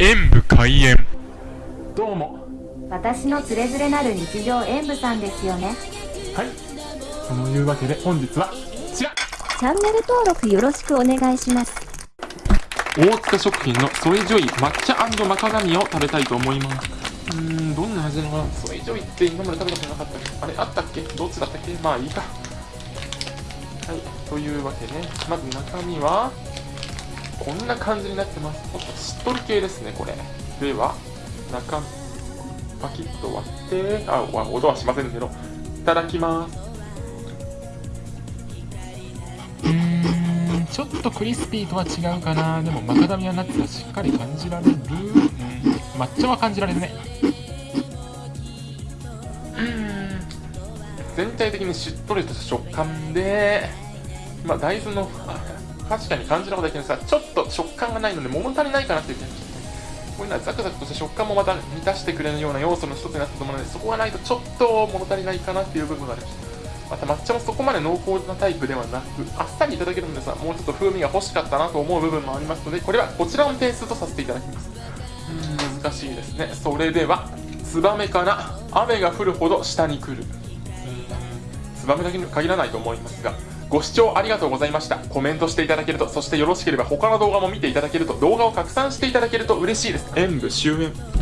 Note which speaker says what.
Speaker 1: 演武開演。
Speaker 2: どうも。
Speaker 3: 私のつれづれなる日常演舞さんですよね。
Speaker 2: はい。そのいうわけで本日はこちら。
Speaker 3: チャンネル登録よろしくお願いします。
Speaker 2: 大塚食品のソイジョイ抹茶マカダミアを食べたいと思います。うーんどんな味なの？かなソイジョイって今まで食べたことなかった。あれあったっけ？どっちだったっけ？まあいいか。はいというわけでまず中身はこんな感じになってます。ちょっとしっとり系ですねこれ。では中パキッと割ってあわ音はしませんけどいただきます。うーんちょっとクリスピーとは違うかな。でもマカダミアナッツがしっかり感じられる、うん、抹茶は感じられるね。うん。全体的にしっとりとした食感でまあ大豆の確かに感じることだけどさちょっと食感がないので物足りないかなっていう感じこういうのはザクザクとした食感もまた満たしてくれるような要素の一つになったと思うのでそこがないとちょっと物足りないかなっていう部分がありまし。たまた抹茶もそこまで濃厚なタイプではなくあっさりいただけるのでさもうちょっと風味が欲しかったなと思う部分もありますのでこれはこちらの点数とさせていただきます。うん難しいですね。それではツバメかな雨が降るほど下に来る。ツバメだけに限らないと思いますがご視聴ありがとうございました。コメントしていただけるとそしてよろしければ他の動画も見ていただけると動画を拡散していただけると嬉しいです。演武終演。